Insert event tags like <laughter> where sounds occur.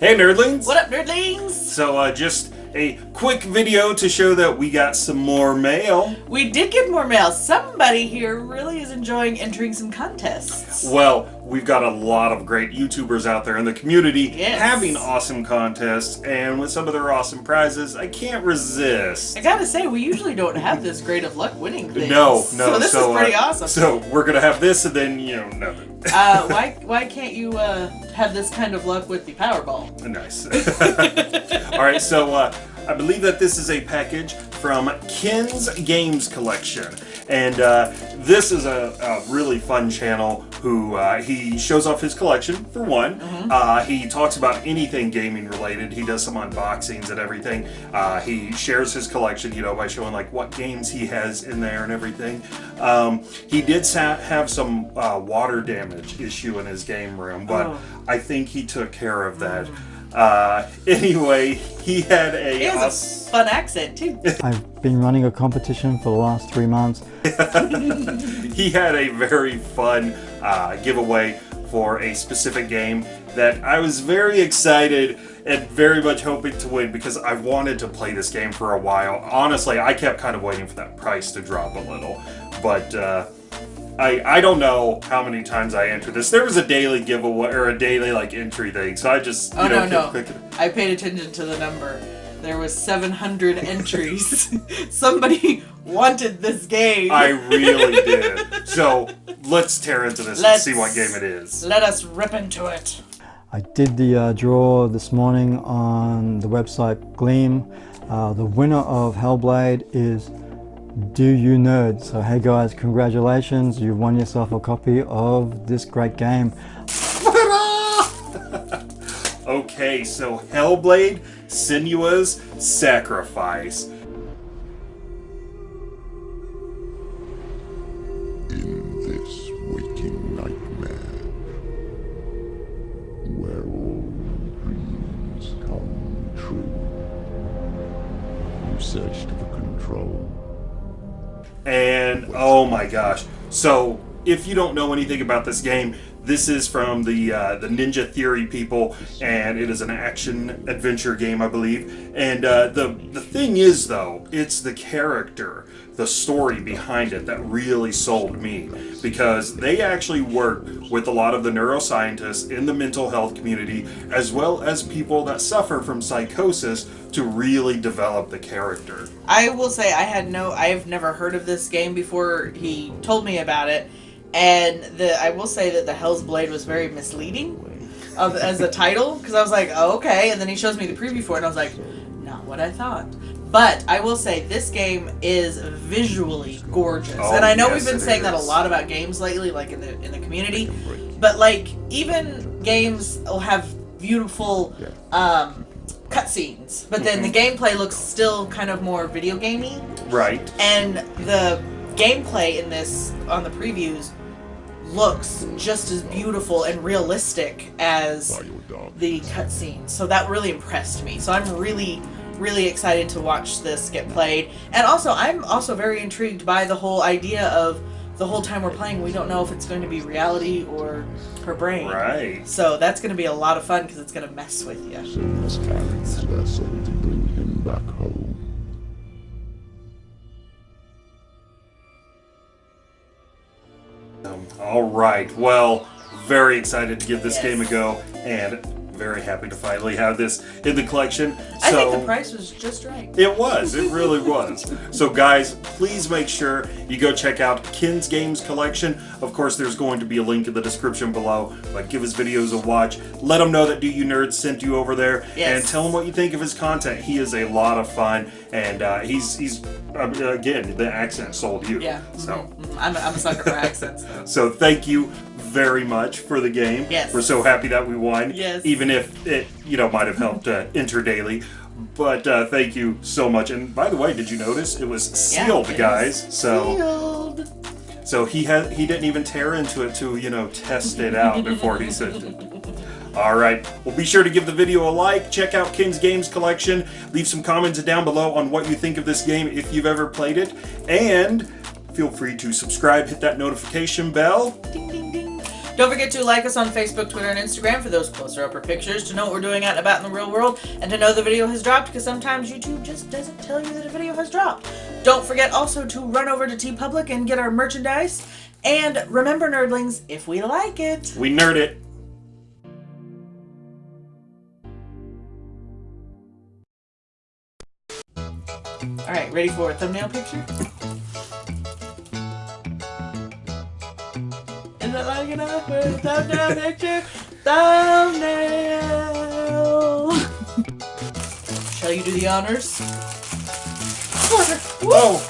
Hey nerdlings! What up, nerdlings? So uh, just a quick video to show that we got some more mail. We did get more mail. Somebody here really is enjoying entering some contests. Well, we've got a lot of great YouTubers out there in the community Yes. having awesome contests, and with some of their awesome prizes, I can't resist. I gotta say, we usually don't have this great of luck winning things. No, no. So this so, is pretty uh, awesome. So we're gonna have this, and then you know nothing. Uh, <laughs> why why can't you uh, have this kind of luck with the Powerball? Nice. <laughs> All right, so uh, I believe that this is a package from Ken's Games Collection. And uh, this is a, a really fun channel who uh, he shows off his collection, for one. Uh, he talks about anything gaming related. He does some unboxings and everything. Uh, he shares his collection, you know, by showing like what games he has in there and everything. Um, he did sa- have some uh, water damage issue in his game room, but Oh. I think he took care of that. Uh, <laughs> anyway, he had a. He has awes- a fun accent too. <laughs> I've been running a competition for the last three months. <laughs> he had a very fun uh, giveaway for a specific game that I was very excited and very much hoping to win because I wanted to play this game for a while. Honestly, I kept kind of waiting for that price to drop a little, but uh, I I don't know how many times I entered this. There was a daily giveaway or a daily like entry thing, so I just you Oh know no no! clicking. I paid attention to the number. There was 700 entries. <laughs> Somebody wanted this game. I really <laughs> did. So let's tear into this Let's- and see what game it is. Let us rip into it. I did the uh, draw this morning on the website Gleam. Uh, the winner of Hellblade is Do You Nerd. So hey guys, congratulations, you've won yourself a copy of this great game. <laughs> Okay, so Hellblade, Senua's Sacrifice. in this waking nightmare, where all dreams come true. You searched for control. And oh my gosh. So, if you don't know anything about this game, this is from the uh, the Ninja Theory people, and it is an action adventure game, I believe. And uh, the the thing is, though, it's the character, the story behind it that really sold me, because they actually work with a lot of the neuroscientists in the mental health community, as well as people that suffer from psychosis, to really develop the character. I will say I had no I have never heard of this game before he told me about it. And the I will say that the Hell's Blade was very misleading of, as a title because I was like, oh, okay, and then he shows me the preview for it and I was like, not what I thought. But I will say this game is visually gorgeous. Oh, and I know yes, we've been saying that a lot about games lately like in the in the community. But like even games will have beautiful um cutscenes, but then the gameplay looks still kind of more video gamey Right. and the gameplay in this on the previews looks just as beautiful and realistic as the cutscenes. So that really impressed me. So I'm really really excited to watch this get played. And also I'm also very intrigued by the whole idea of the whole time we're playing we don't know if it's going to be reality or her brain. Right. So that's going to be a lot of fun because it's going to mess with you. Sins carried his vessel to bring him back home. All right. Well, very excited to give this Yes. game a go, and very happy to finally have this in the collection. I So think the price was just right. it was. It really was. So, guys, please make sure you go check out Ken's Games collection. Of course, there's going to be a link in the description below. But give his videos a watch. Let him know that Do You Nerds sent you over there, Yes. and tell him what you think of his content. He is a lot of fun, and uh, he's he's uh, again the accent sold you. Yeah. So. Mhm. I'm, a, I'm a sucker for accents though. So thank you very much for the game. Yes. We're so happy that we won. Yes. Even if it, you know, might have helped uh, enter daily. But uh, thank you so much. And by the way, did you notice it was Yeah, sealed, guys? So Sealed. so he had he didn't even tear into it to you know test it out <laughs> before he sent it. All right. Well, be sure to give the video a like. Check out Ken's Games collection. Leave some comments down below on what you think of this game if you've ever played it, and feel free to subscribe. Hit that notification bell. Ding ding. Don't forget to like us on Facebook, Twitter, and Instagram for those closer upper pictures to know what we're doing out and about in the real world and to know the video has dropped because sometimes YouTube just doesn't tell you that a video has dropped. Don't forget also to run over to TeePublic and get our merchandise. And remember, nerdlings, if we like it, We nerd it. All right, ready for a thumbnail picture? Is it like enough for a thumbnail picture? Thumbnail! Shall you do the honors? Oh,